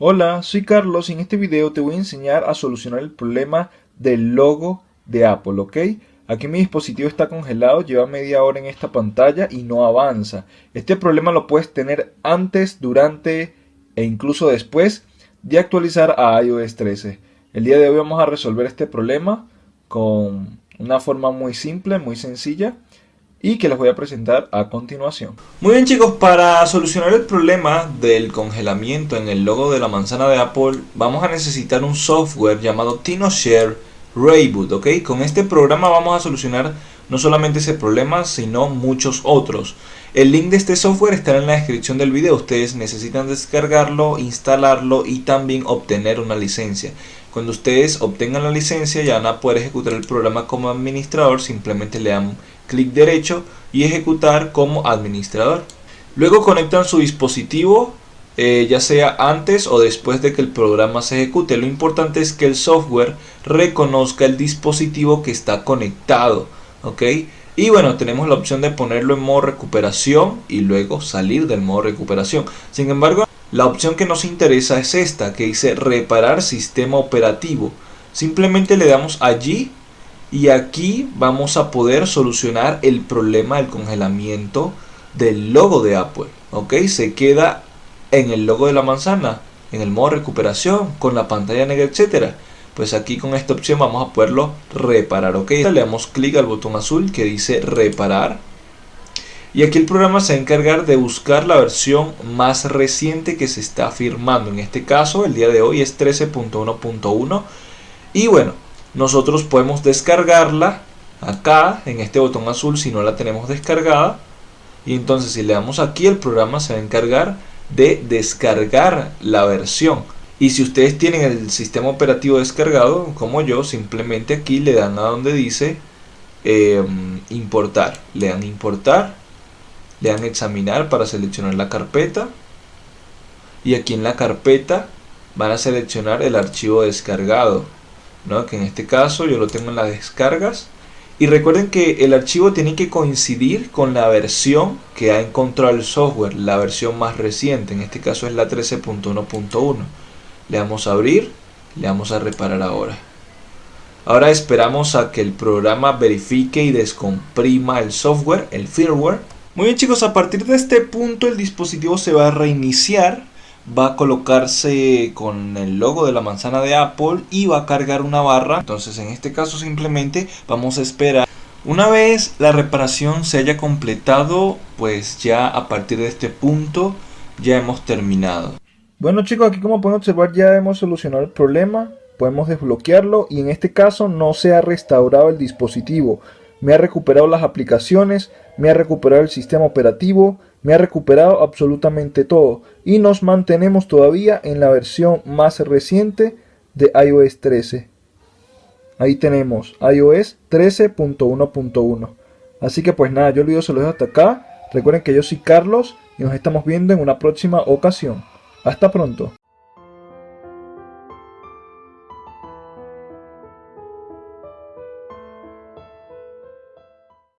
Hola, soy Carlos y en este video te voy a enseñar a solucionar el problema del logo de Apple, ¿ok? Aquí mi dispositivo está congelado, lleva media hora en esta pantalla y no avanza. Este problema lo puedes tener antes, durante e incluso después de actualizar a iOS 13. El día de hoy vamos a resolver este problema con una forma muy simple, muy sencilla y que les voy a presentar a continuación. Muy bien chicos, para solucionar el problema del congelamiento en el logo de la manzana de Apple vamos a necesitar un software llamado TinoShare Rayboot, ¿ok? Con este programa vamos a solucionar no solamente ese problema, sino muchos otros. El link de este software estará en la descripción del video. Ustedes necesitan descargarlo, instalarlo y también obtener una licencia. Cuando ustedes obtengan la licencia ya van a poder ejecutar el programa como administrador. Simplemente le dan clic derecho y ejecutar como administrador. Luego conectan su dispositivo eh, ya sea antes o después de que el programa se ejecute. Lo importante es que el software reconozca el dispositivo que está conectado. ¿ok? Y bueno, tenemos la opción de ponerlo en modo recuperación y luego salir del modo recuperación. Sin embargo, la opción que nos interesa es esta, que dice reparar sistema operativo. Simplemente le damos allí y aquí vamos a poder solucionar el problema del congelamiento del logo de Apple. ¿Ok? Se queda en el logo de la manzana, en el modo recuperación, con la pantalla negra, etcétera. Pues aquí con esta opción vamos a poderlo reparar. ¿Ok? Le damos clic al botón azul que dice reparar. Y aquí el programa se va a encargar de buscar la versión más reciente que se está firmando. En este caso, el día de hoy es 13.1.1. Y bueno, nosotros podemos descargarla acá en este botón azul si no la tenemos descargada y entonces si le damos aquí el programa se va a encargar de descargar la versión y si ustedes tienen el sistema operativo descargado como yo simplemente aquí le dan a donde dice em, importar le dan importar le dan examinar para seleccionar la carpeta y aquí en la carpeta van a seleccionar el archivo descargado que en este caso yo lo tengo en las descargas. Y recuerden que el archivo tiene que coincidir con la versión que ha encontrado el software, la versión más reciente, en este caso es la 13.1.1. Le damos a abrir, le damos a reparar ahora. Ahora esperamos a que el programa verifique y descomprima el software, el firmware. Muy bien chicos, a partir de este punto el dispositivo se va a reiniciar va a colocarse con el logo de la manzana de Apple y va a cargar una barra. Entonces en este caso simplemente vamos a esperar. Una vez la reparación se haya completado, pues ya a partir de este punto ya hemos terminado. Bueno chicos, aquí como pueden observar ya hemos solucionado el problema. Podemos desbloquearlo y en este caso no se ha restaurado el dispositivo. Me ha recuperado las aplicaciones, me ha recuperado el sistema operativo, me ha recuperado absolutamente todo y nos mantenemos todavía en la versión más reciente de iOS 13. Ahí tenemos iOS 13.1.1. Así que pues nada, yo el video se lo dejo hasta acá. Recuerden que yo soy Carlos y nos estamos viendo en una próxima ocasión. Hasta pronto.